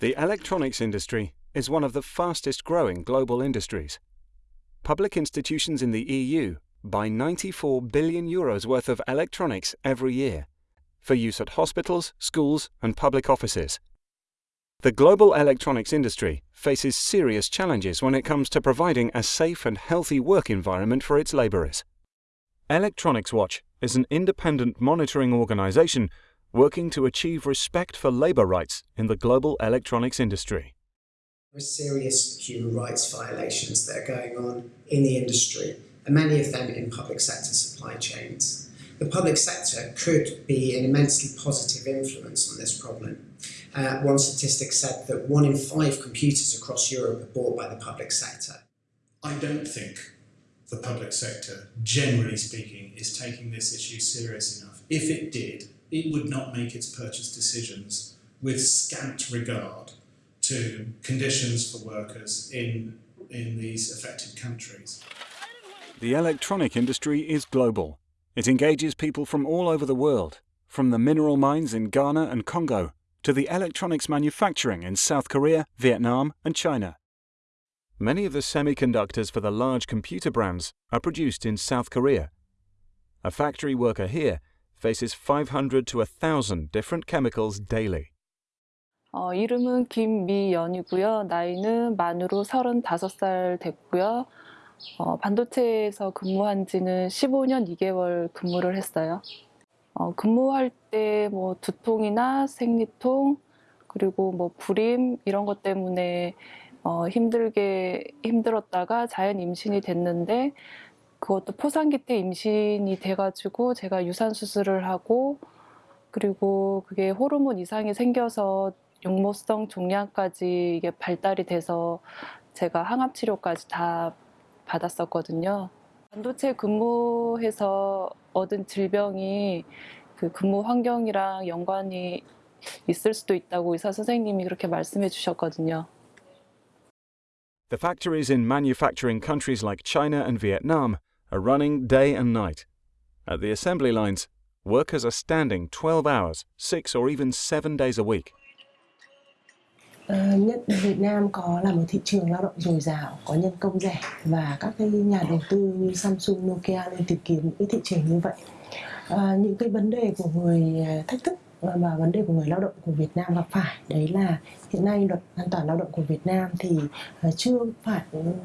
The electronics industry is one of the fastest growing global industries. Public institutions in the EU buy 94 billion euros worth of electronics every year for use at hospitals, schools, and public offices. The global electronics industry faces serious challenges when it comes to providing a safe and healthy work environment for its labourers. Electronics Watch is an independent monitoring organisation working to achieve respect for labour rights in the global electronics industry. There are serious human rights violations that are going on in the industry, and many of them in public sector supply chains. The public sector could be an immensely positive influence on this problem. Uh, one statistic said that one in five computers across Europe are bought by the public sector. I don't think the public sector, generally speaking, is taking this issue serious enough. If it did, it would not make its purchase decisions with scant regard to conditions for workers in, in these affected countries. The electronic industry is global. It engages people from all over the world, from the mineral mines in Ghana and Congo to the electronics manufacturing in South Korea, Vietnam, and China. Many of the semiconductors for the large computer brands are produced in South Korea. A factory worker here faces 500 to 1,000 different chemicals daily. 어, 이름은 김미연이고요. 나이는 만으로 35살 됐고요. 어, 반도체에서 근무한 지는 15년 2개월 근무를 했어요. 어, 근무할 때 뭐 두통이나 생리통 그리고 뭐 불임 이런 것 때문에 어, 힘들게 힘들었다가 자연 임신이 됐는데 그것도 포상기 때 임신이 돼가지고 제가 유산 수술을 하고 그리고 그게 호르몬 이상이 생겨서 용모성 종양까지 이게 발달이 돼서 제가 항암 치료까지 다 받았었거든요. 반도체 근무해서 얻은 질병이 그 근무 환경이랑 연관이 있을 수도 있다고 의사 선생님이 그렇게 말씀해 주셨거든요. The factories in manufacturing countries like China and Vietnam are running day and night. At the assembly lines, workers are standing 12 hours, 6 or even 7 days a week. Uh, nhất Việt Nam có là một thị trường lao động dồi dào, có nhân công rẻ và các cái nhà đầu tư như Samsung, Nokia nên tìm kiếm những cái thị trường như vậy. Uh, những cái vấn đề của người ờ, thách thức và vấn đề của người lao động của Việt Nam gặp phải đấy là hiện nay luật an toàn lao động của Việt Nam thì ờ, chưa phải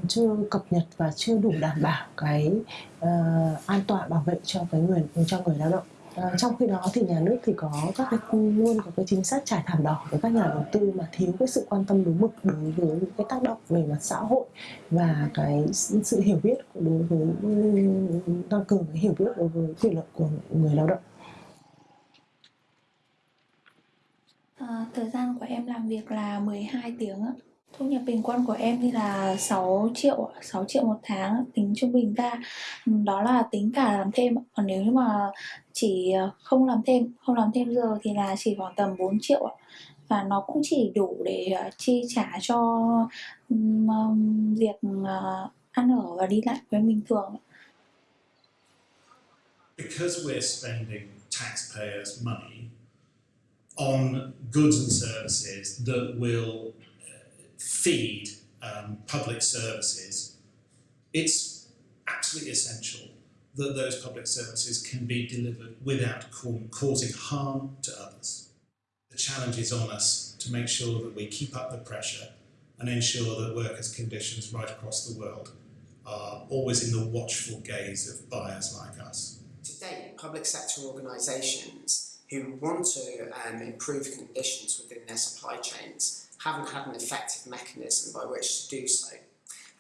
chưa cập nhật và chưa đủ đảm bảo cái uh, an toàn bảo vệ cho cái người cho người lao động À, trong khi đó thì nhà nước thì có các cái luôn có cái chính sách trải thảm đỏ với các nhà đầu tư mà thiếu cái sự quan tâm đúng mực đối với những cái tác động về mặt xã hội và cái sự hiểu biết đối với tăng cường cái hiểu biết đối với quyền lợi của người lao động. À, thời gian của em làm việc là 12 tiếng ạ. Thu nhập bình quân của em thì là 6 triệu 6 triệu một tháng tính trung bình ra. Ừ, đó là tính cả làm thêm còn nếu như mà chỉ ờ, không làm thêm không làm thêm giờ thì là chỉ khoảng tầm 4 triệu và nó cũng chỉ đủ để ờ, chi trả cho um, việc uh, ăn ở và đi lại với bình thường Because we're spending taxpayers' money on goods and services that will feed um, public services, it's absolutely essential that those public services can be delivered without causing harm to others. The challenge is on us to make sure that we keep up the pressure and ensure that workers' conditions right across the world are always in the watchful gaze of buyers like us. Today, public sector organisations who want to um, improve conditions within their supply chains haven't had an effective mechanism by which to do so.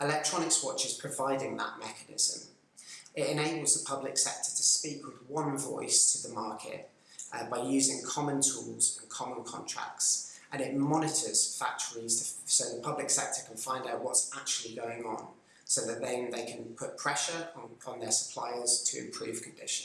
Electronics Watch is providing that mechanism. It enables the public sector to speak with one voice to the market uh, by using common tools and common contracts and it monitors factories to, so the public sector can find out what's actually going on so that then they can put pressure on, on their suppliers to improve conditions.